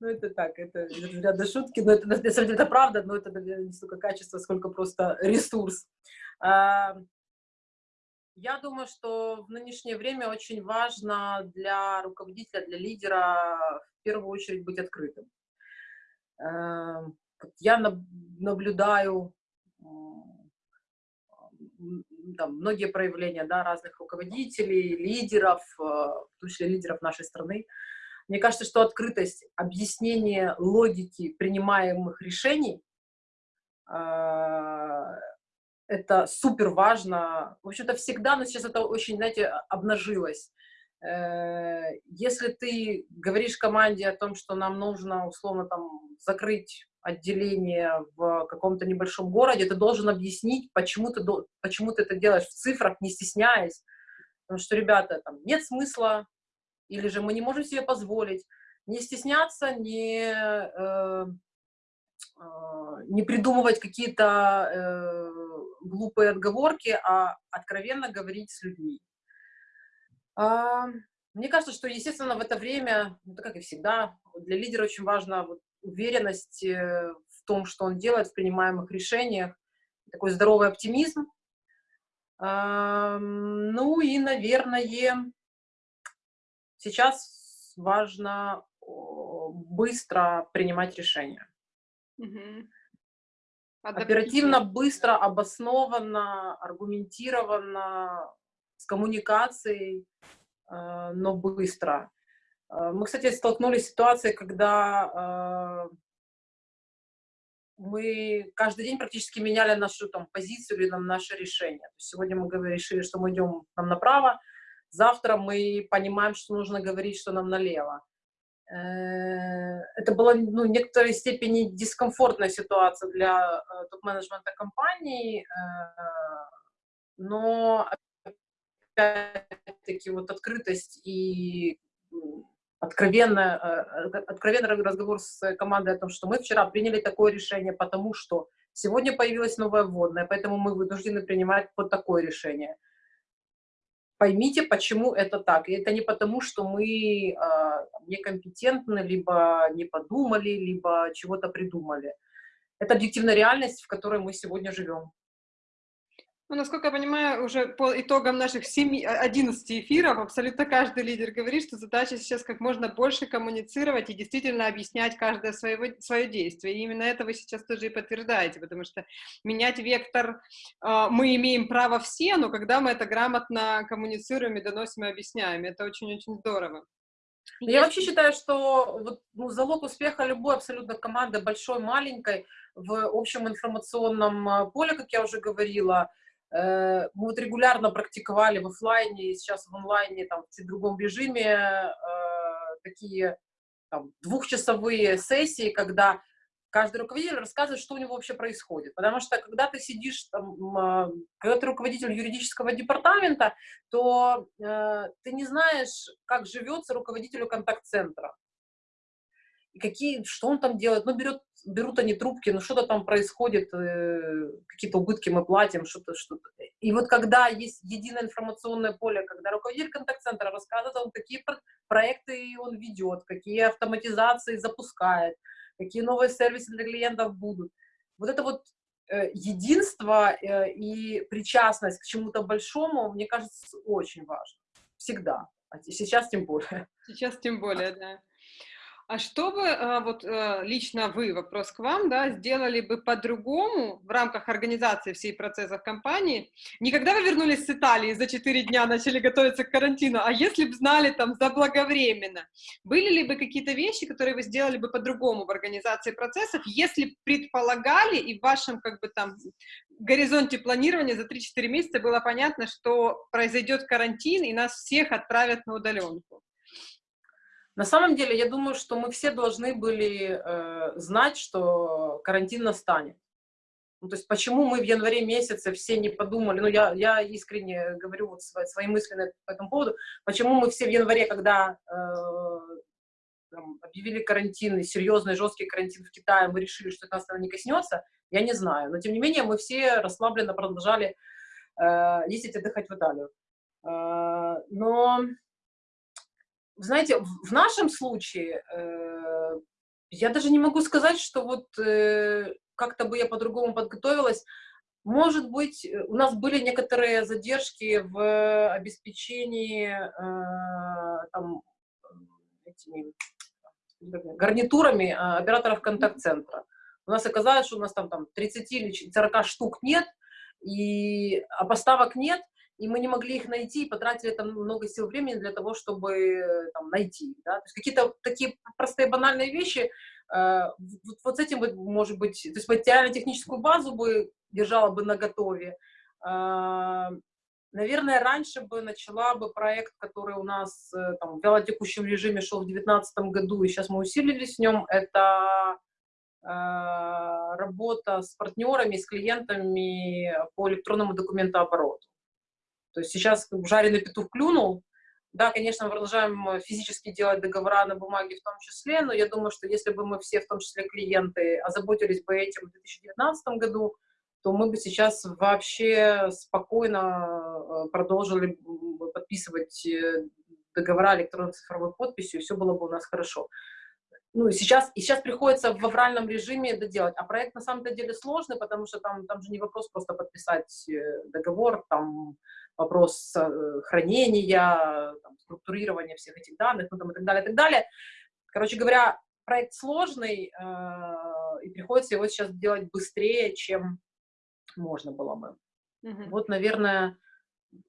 ну это так, это ряда шутки, но это, на самом деле, это правда, но это не столько качество, сколько просто ресурс. Я думаю, что в нынешнее время очень важно для руководителя, для лидера в первую очередь быть открытым. А, я наблюдаю там, многие проявления да, разных руководителей, лидеров, э, в том числе лидеров нашей страны. Мне кажется, что открытость, объяснение логики принимаемых решений э, это супер важно. В общем-то, всегда, но сейчас это очень, знаете, обнажилось. Э, если ты говоришь команде о том, что нам нужно, условно, там, закрыть отделение в каком-то небольшом городе, ты должен объяснить, почему ты, почему ты это делаешь в цифрах, не стесняясь. Потому что, ребята, там нет смысла, или же мы не можем себе позволить не стесняться, не, э, э, не придумывать какие-то э, глупые отговорки, а откровенно говорить с людьми. А, мне кажется, что, естественно, в это время, ну, как и всегда, для лидера очень важно вот, уверенность э, в том, что он делает, в принимаемых решениях, такой здоровый оптимизм. Ну и, наверное, сейчас важно быстро принимать решения. Угу. Оперативно, быстро, обоснованно, аргументированно, с коммуникацией, э, но быстро. Э, мы, кстати, столкнулись с ситуацией, когда э, мы каждый день практически меняли нашу там, позицию или нам, наше решение. сегодня мы решили, что мы идем нам направо, завтра мы понимаем, что нужно говорить, что нам налево. Э, это была ну, в некоторой степени дискомфортная ситуация для топ-менеджмента компании, но опять-таки вот открытость и откровенно, э, откровенный разговор с командой о том, что мы вчера приняли такое решение, потому что сегодня появилась новая вводная, поэтому мы вынуждены принимать вот такое решение. Поймите, почему это так. И это не потому, что мы э, некомпетентны, либо не подумали, либо чего-то придумали. Это объективная реальность, в которой мы сегодня живем. Ну, насколько я понимаю, уже по итогам наших 7, 11 эфиров абсолютно каждый лидер говорит, что задача сейчас как можно больше коммуницировать и действительно объяснять каждое своего, свое действие. И именно это вы сейчас тоже и подтверждаете, потому что менять вектор э, мы имеем право все, но когда мы это грамотно коммуницируем и доносим и объясняем, это очень-очень здорово. Я вообще считаю, что вот, ну, залог успеха любой абсолютно команды, большой, маленькой, в общем информационном а, поле, как я уже говорила, Э, мы вот регулярно практиковали в офлайне и сейчас в онлайне, там, в другом режиме э, такие там, двухчасовые сессии, когда каждый руководитель рассказывает, что у него вообще происходит. Потому что когда ты сидишь, там, а, когда ты руководитель юридического департамента, то э, ты не знаешь, как живется руководителю контакт-центра какие, что он там делает, ну, берет, берут они трубки, ну, что-то там происходит, э, какие-то убытки мы платим, что-то, что-то. И вот когда есть единое информационное поле, когда руководитель контакт-центра рассказывает, он, какие проекты он ведет, какие автоматизации запускает, какие новые сервисы для клиентов будут. Вот это вот э, единство э, и причастность к чему-то большому, мне кажется, очень важно. Всегда. А сейчас тем более. Сейчас тем более, да. А что бы, э, вот э, лично вы, вопрос к вам, да, сделали бы по-другому в рамках организации всей процессов компании? Не когда вы вернулись с Италии, за 4 дня начали готовиться к карантину, а если бы знали там заблаговременно, были ли бы какие-то вещи, которые вы сделали бы по-другому в организации процессов, если предполагали и в вашем как бы там горизонте планирования за 3-4 месяца было понятно, что произойдет карантин и нас всех отправят на удаленку? На самом деле, я думаю, что мы все должны были э, знать, что карантин настанет. Ну, то есть почему мы в январе месяце все не подумали, ну я, я искренне говорю вот свои, свои мысли на, по этому поводу, почему мы все в январе, когда э, там, объявили карантин, серьезный жесткий карантин в Китае, мы решили, что это нас не коснется, я не знаю. Но тем не менее мы все расслабленно продолжали э, ездить отдыхать в Италию. Э, но, знаете, в нашем случае я даже не могу сказать, что вот как-то бы я по-другому подготовилась. Может быть, у нас были некоторые задержки в обеспечении там, этими гарнитурами операторов контакт-центра. У нас оказалось, что у нас там, там 30 или 40 штук нет, и, а поставок нет, и мы не могли их найти, и потратили там много сил времени для того, чтобы там, найти. Да? То есть какие-то такие простые банальные вещи, э, вот, вот с этим, может быть, то есть материально-техническую базу бы держала бы на готове. Э, наверное, раньше бы начала бы проект, который у нас э, там, в вялотекущем режиме шел в 2019 году, и сейчас мы усилились в нем, это Э, работа с партнерами, с клиентами по электронному документообороту. То есть сейчас жареный петух клюнул, да, конечно, мы продолжаем физически делать договора на бумаге в том числе, но я думаю, что если бы мы все, в том числе клиенты, озаботились бы этим в 2019 году, то мы бы сейчас вообще спокойно э, продолжили подписывать э, договора электронной цифровой подписью, и все было бы у нас хорошо ну, сейчас, и сейчас приходится в авральном режиме это делать. А проект на самом-то деле сложный, потому что там, там же не вопрос просто подписать э, договор, там вопрос э, хранения, там, структурирования всех этих данных, ну, там, и так далее, и так далее. Короче говоря, проект сложный, э, и приходится его сейчас делать быстрее, чем можно было бы. Mm -hmm. Вот, наверное,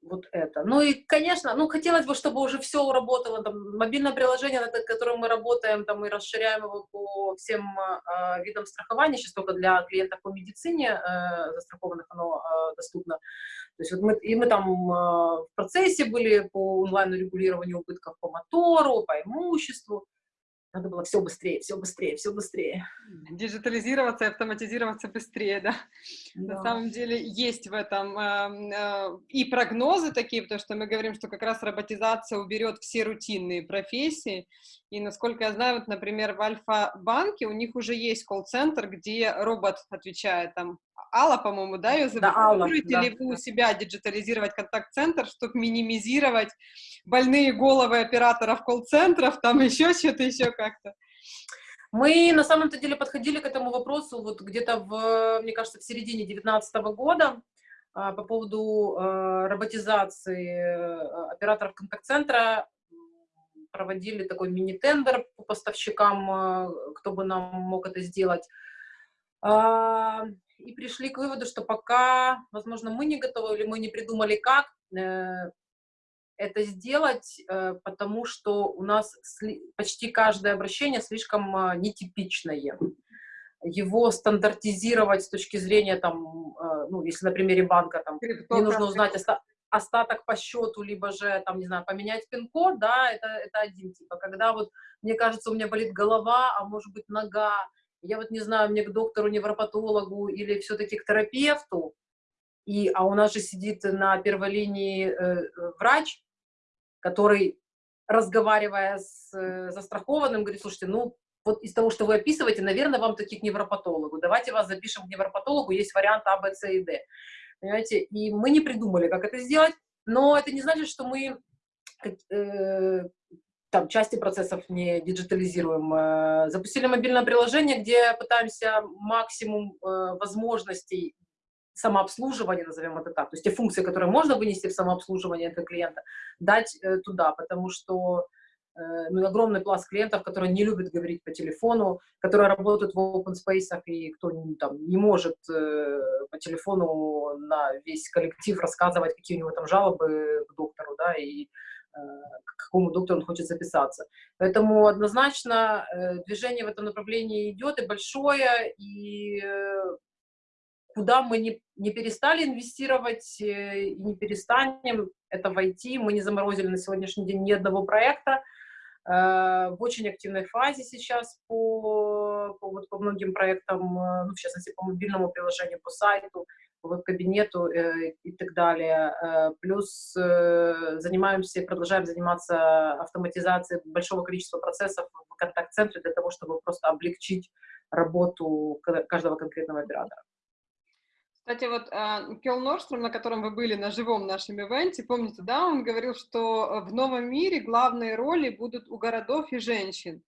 вот это. Ну и, конечно, ну хотелось бы, чтобы уже все работало, там, мобильное приложение, над которым мы работаем, там, мы расширяем его по всем э, видам страхования, сейчас только для клиентов по медицине э, застрахованных оно э, доступно. То есть вот мы, и мы там э, в процессе были по онлайн-регулированию убытков по мотору, по имуществу, надо было все быстрее, все быстрее, все быстрее. Диджитализироваться и автоматизироваться быстрее, да? да. На самом деле есть в этом э, э, и прогнозы такие, потому что мы говорим, что как раз роботизация уберет все рутинные профессии. И насколько я знаю, вот, например, в Альфа-банке у них уже есть колл-центр, где робот отвечает там Алла, по-моему, да, ее зовут? Да, Алла, ли да, вы у себя диджитализировать контакт-центр, чтобы минимизировать больные головы операторов колл-центров, там еще что-то, еще как-то? Мы на самом-то деле подходили к этому вопросу вот где-то, в, мне кажется, в середине 2019 года а, по поводу а, роботизации э, операторов контакт-центра проводили такой мини-тендер по поставщикам, а, кто бы нам мог это сделать и пришли к выводу, что пока, возможно, мы не готовы или мы не придумали, как э, это сделать, э, потому что у нас почти каждое обращение слишком э, нетипичное. Его стандартизировать с точки зрения, там, ну, если на примере банка, там, не нужно узнать остаток по счету, либо же, там, не знаю, поменять пин-код, да, это, это один тип. А когда вот, мне кажется, у меня болит голова, а может быть нога, я вот не знаю, мне к доктору, невропатологу или все-таки к терапевту, и, а у нас же сидит на первой линии э, врач, который, разговаривая с э, застрахованным, говорит, слушайте, ну, вот из того, что вы описываете, наверное, вам таких невропатологу. Давайте вас запишем к невропатологу, есть вариант А, Б, С и Д. Понимаете? И мы не придумали, как это сделать, но это не значит, что мы э, там части процессов не диджитализируем. Э, запустили мобильное приложение, где пытаемся максимум э, возможностей самообслуживания, назовем это так, то есть те функции, которые можно вынести в самообслуживание этого клиента, дать э, туда, потому что ну, огромный пласт клиентов, которые не любят говорить по телефону, которые работают в open space, и кто там, не может по телефону на весь коллектив рассказывать, какие у него там жалобы к доктору, да, и к какому доктору он хочет записаться. Поэтому однозначно э, движение в этом направлении идет и большое, и э, куда мы не, не перестали инвестировать э, и не перестанем, это войти. Мы не заморозили на сегодняшний день ни одного проекта. В очень активной фазе сейчас по, по, вот, по многим проектам, ну, в частности, по мобильному приложению, по сайту веб-кабинету э, и так далее. Э, плюс э, занимаемся и продолжаем заниматься автоматизацией большого количества процессов в контакт-центре для того, чтобы просто облегчить работу каждого конкретного оператора. Кстати, вот а, Кел Норстром, на котором вы были на живом нашем ивенте, помните, да, он говорил, что в новом мире главные роли будут у городов и женщин.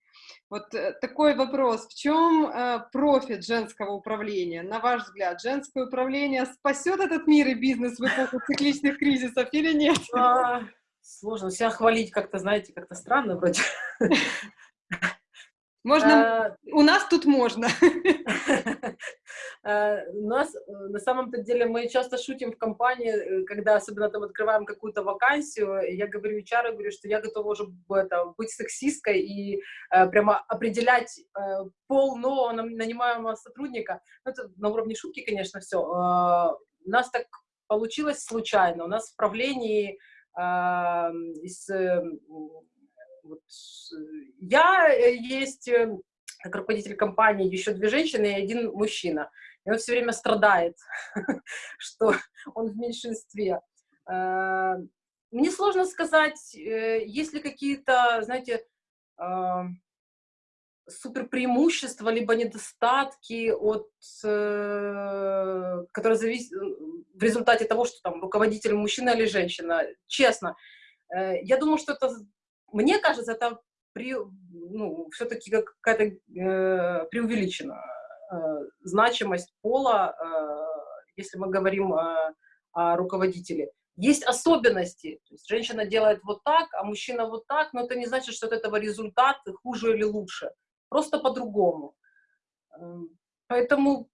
Вот э, такой вопрос. В чем э, профит женского управления? На ваш взгляд, женское управление спасет этот мир и бизнес в эпоху цикличных кризисов или нет? А, сложно. Себя хвалить как-то, знаете, как-то странно вроде. Можно, а, у нас тут можно. А, у нас, э, на самом-то деле, мы часто шутим в компании, э, когда особенно там открываем какую-то вакансию, я говорю HR, говорю, что я готова уже это, быть сексисткой и э, прямо определять э, пол нового нанимаемого сотрудника. Ну, это на уровне шутки, конечно, все. Э, у нас так получилось случайно. У нас в правлении э, из вот, я э, есть э, как руководитель компании еще две женщины и один мужчина. И он все время страдает, что он в меньшинстве. Э, мне сложно сказать, есть ли какие-то, знаете, супер преимущества, либо недостатки, от, которые зависят в результате того, что там руководитель мужчина или женщина. Честно, я думаю, что это мне кажется, это ну, все-таки какая-то э, преувеличена э, значимость пола, э, если мы говорим э, о руководителе. Есть особенности. То есть женщина делает вот так, а мужчина вот так, но это не значит, что от этого результат хуже или лучше. Просто по-другому. Эм, поэтому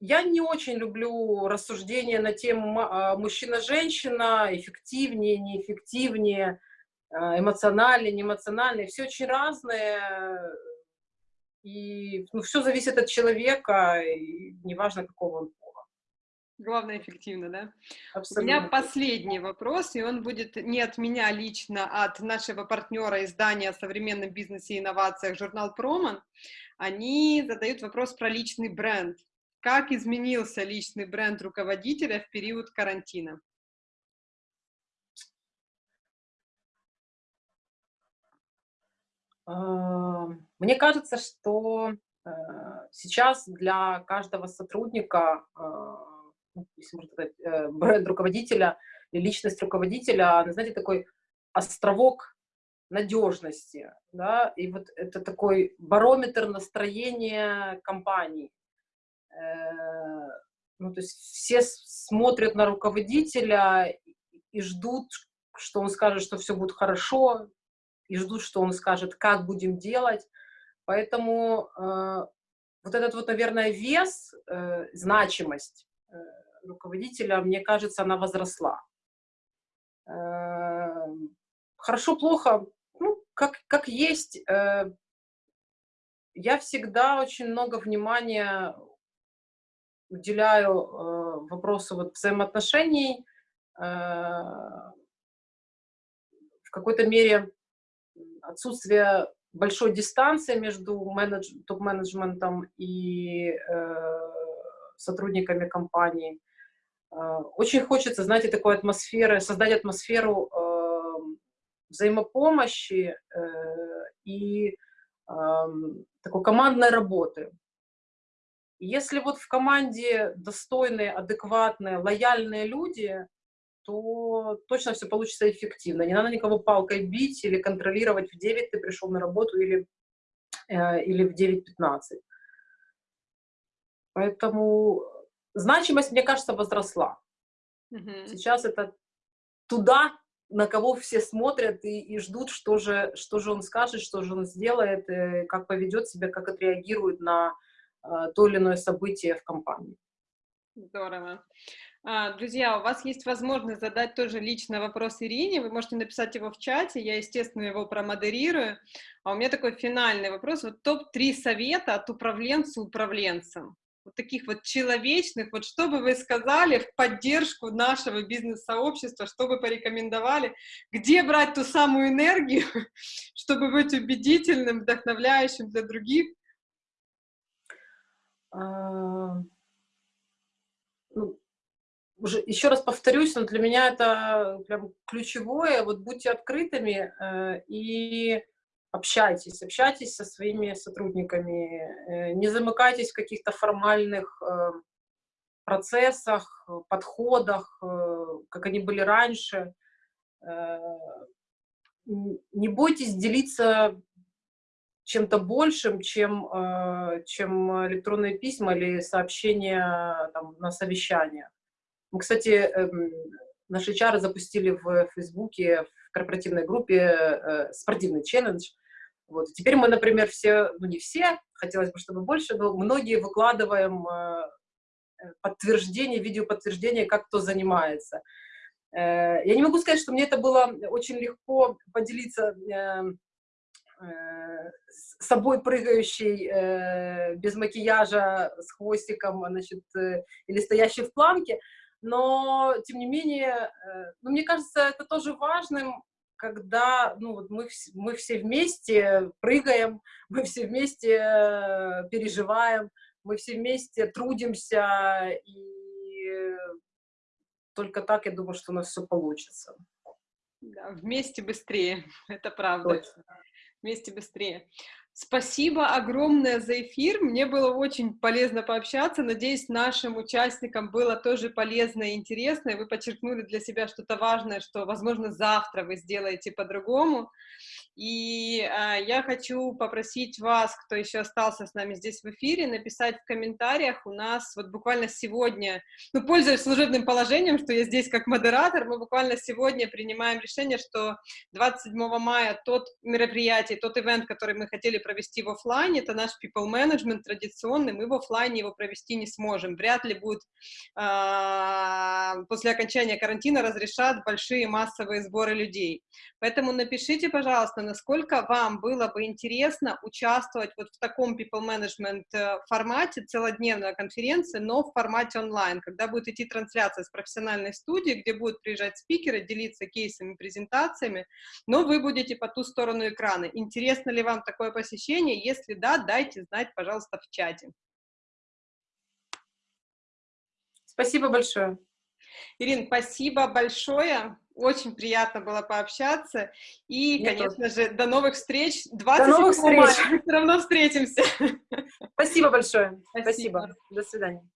я не очень люблю рассуждения на тему а, мужчина-женщина, эффективнее, неэффективнее. А, эмоциональные, неэмоциональные, все очень разное, и ну, все зависит от человека, и неважно, какого он пола. Главное, эффективно, да? Абсолютно. У меня последний вопрос, и он будет не от меня лично, а от нашего партнера издания о современном бизнесе и инновациях, журнал Проман. Они задают вопрос про личный бренд. Как изменился личный бренд руководителя в период карантина? Мне кажется, что э, сейчас для каждого сотрудника, а, ну, если можно сказать, э, бренд руководителя и личность руководителя, знаете, такой островок надежности, да, и вот это такой барометр настроения компании. Э, ну, то есть все смотрят на руководителя и ждут, что он скажет, что все будет хорошо, и ждут, что он скажет, как будем делать. Поэтому э, вот этот вот, наверное, вес, э, значимость э, руководителя, мне кажется, она возросла. Э, хорошо, плохо, ну, как, как есть. Э, я всегда очень много внимания уделяю э, вопросу вот взаимоотношений, э, в какой-то мере отсутствие большой дистанции между менедж, топ-менеджментом и э, сотрудниками компании. Э, очень хочется, знаете, такой атмосферы, создать атмосферу э, взаимопомощи э, и э, такой командной работы. Если вот в команде достойные, адекватные, лояльные люди, то точно все получится эффективно. Не надо никого палкой бить или контролировать, в 9 ты пришел на работу или, э, или в 9.15. Поэтому значимость, мне кажется, возросла. Угу. Сейчас это туда, на кого все смотрят и, и ждут, что же, что же он скажет, что же он сделает, э, как поведет себя, как отреагирует на э, то или иное событие в компании. Здорово. А, друзья, у вас есть возможность задать тоже лично вопрос Ирине, вы можете написать его в чате, я, естественно, его промодерирую. А у меня такой финальный вопрос, вот топ-3 совета от управленца управленцам, вот таких вот человечных, вот что бы вы сказали в поддержку нашего бизнес-сообщества, что бы порекомендовали, где брать ту самую энергию, чтобы быть убедительным, вдохновляющим для других? Уже еще раз повторюсь, но для меня это прям ключевое. Вот будьте открытыми э, и общайтесь, общайтесь со своими сотрудниками, э, не замыкайтесь в каких-то формальных э, процессах, подходах, как они были раньше. Не бойтесь делиться чем-то большим, чем, чем электронные письма или сообщения там, на совещаниях. Мы, кстати, эм, наши чары запустили в Фейсбуке, в корпоративной группе э, спортивный челлендж. Вот. Теперь мы, например, все, ну не все, хотелось бы, чтобы больше, но многие выкладываем э, подтверждение, видеоподтверждение, как кто занимается. Э, я не могу сказать, что мне это было очень легко поделиться с собой прыгающей без макияжа, с хвостиком, значит, или стоящей в планке, но, тем не менее, э, ну, мне кажется, это тоже важным, когда ну, вот мы, мы все вместе прыгаем, мы все вместе э, переживаем, мы все вместе трудимся, и только так, я думаю, что у нас все получится. Да, вместе быстрее, это правда. Точно. Вместе быстрее. Спасибо огромное за эфир. Мне было очень полезно пообщаться. Надеюсь, нашим участникам было тоже полезно и интересно, вы подчеркнули для себя что-то важное, что, возможно, завтра вы сделаете по-другому. И э, я хочу попросить вас, кто еще остался с нами здесь в эфире, написать в комментариях. У нас вот буквально сегодня, ну, пользуясь служебным положением, что я здесь как модератор, мы буквально сегодня принимаем решение, что 27 мая тот мероприятие, тот ивент, который мы хотели провести в офлайне, это наш people management традиционный, мы в офлайне его провести не сможем. Вряд ли будет э, после окончания карантина разрешат большие массовые сборы людей. Поэтому напишите, пожалуйста, насколько вам было бы интересно участвовать вот в таком people management э, формате, целодневная конференция, но в формате онлайн, когда будет идти трансляция с профессиональной студии, где будут приезжать спикеры, делиться кейсами, презентациями, но вы будете по ту сторону экрана. Интересно ли вам такое посещение? Если да, дайте знать, пожалуйста, в чате. Спасибо большое. Ирин, спасибо большое. Очень приятно было пообщаться. И, Мне конечно тоже. же, до новых встреч. 20 до новых встреч. мы все равно встретимся. Спасибо большое. Спасибо. Спасибо. До свидания.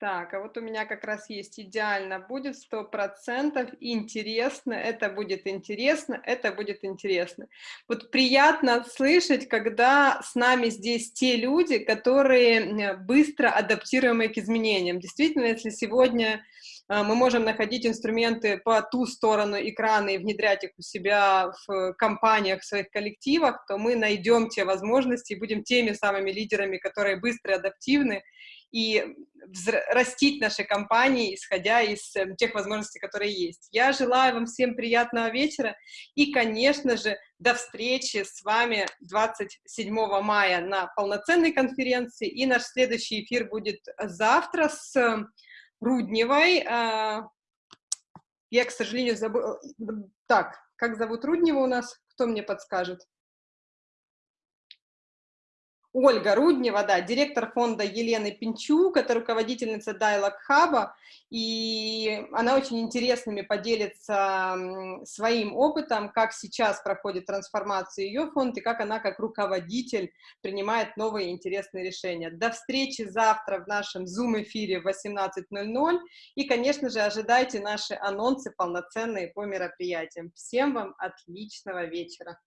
Так, а вот у меня как раз есть идеально, будет сто процентов интересно, это будет интересно, это будет интересно. Вот приятно слышать, когда с нами здесь те люди, которые быстро адаптируемы к изменениям. Действительно, если сегодня а, мы можем находить инструменты по ту сторону экрана и внедрять их у себя в компаниях, в своих коллективах, то мы найдем те возможности и будем теми самыми лидерами, которые быстро адаптивны, и растить наши компании, исходя из э, тех возможностей, которые есть. Я желаю вам всем приятного вечера и, конечно же, до встречи с вами 27 мая на полноценной конференции, и наш следующий эфир будет завтра с Рудневой. А, я, к сожалению, забыла... Так, как зовут Руднева у нас? Кто мне подскажет? Ольга Руднева, да, директор фонда Елены Пинчук, это руководительница Dialog Hub, и она очень интересными поделится своим опытом, как сейчас проходит трансформация ее фонд и как она как руководитель принимает новые интересные решения. До встречи завтра в нашем Zoom-эфире в 18.00 и, конечно же, ожидайте наши анонсы полноценные по мероприятиям. Всем вам отличного вечера!